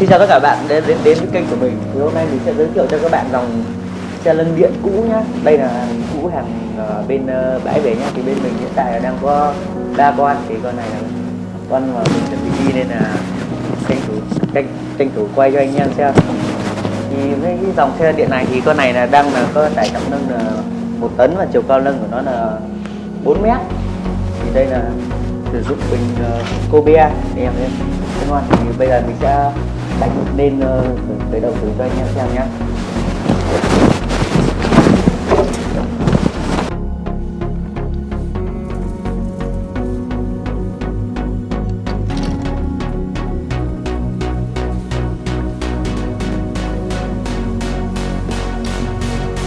xin chào tất cả các bạn đến đến đến với kênh của mình. Thì hôm nay mình sẽ giới thiệu cho các bạn dòng xe lân điện cũ nhá. Đây là hàng cũ hàng ờ, bên ờ, bãi về nhá. Thì bên mình hiện tại là đang có ba con. Thì con này là con mà mình chuẩn bị đi nên là tranh thủ tranh tranh thủ quay cho anh em xem. Thì với cái dòng xe điện này thì con này là đang là có tải trọng nâng là một tấn và chiều cao nâng của nó là 4 mét. Thì đây là sử dụng bình uh, Kobe anh em nhé Thế thì bây giờ mình sẽ đánh lên uh, tới đầu thử cho anh em xem nhé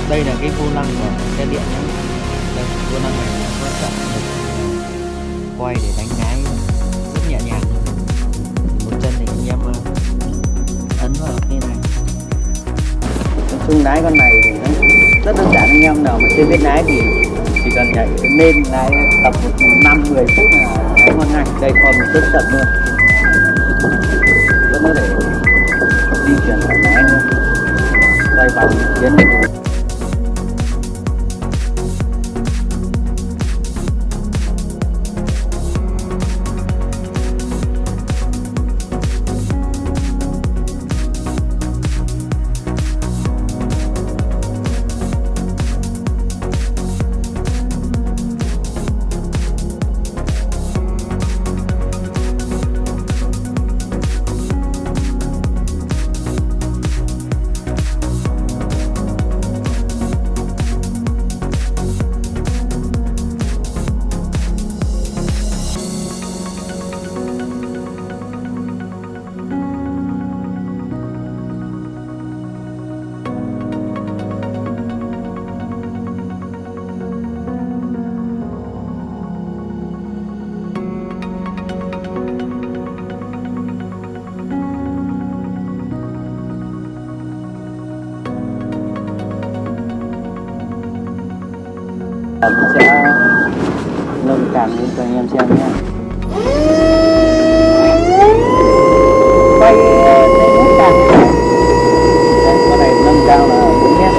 đây là cái vô lăng của xe điện nhé đây vô lăng này nó có quay để đánh lái rất nhẹ nhàng. Cung lái con này thì nó rất đơn giản anh em nào mà chưa biết lái thì chỉ cần nhảy lên lái tập một năm 10 phút là lái ngon ngay đây còn một rất chậm luôn vẫn có thể di chuyển thoải mái luôn quay vòng, tiến được mình sẽ nâng càng lên cho anh em xem nhé. Quay ờ, lên nút càng như đây con này nâng cao là 4 mét.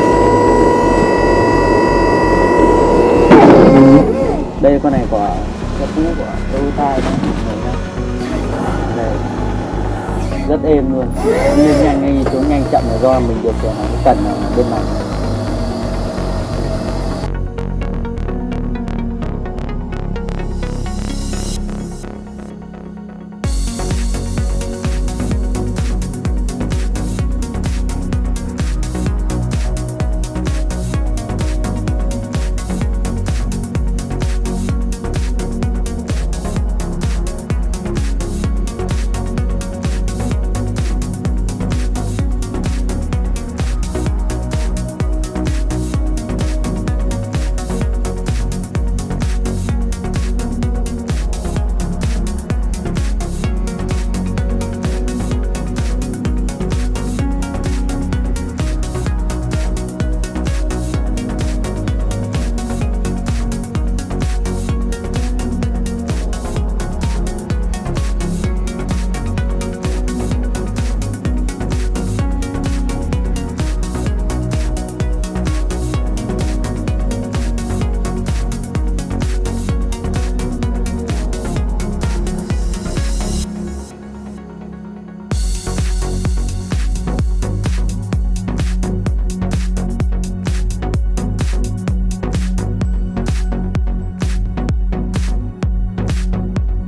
Đây, con này của cái cũ, của Toyota đó mọi người đây. Rất êm luôn. Lên nhanh hay xuống nhanh chậm là do mình điều khiển nó cần bên này.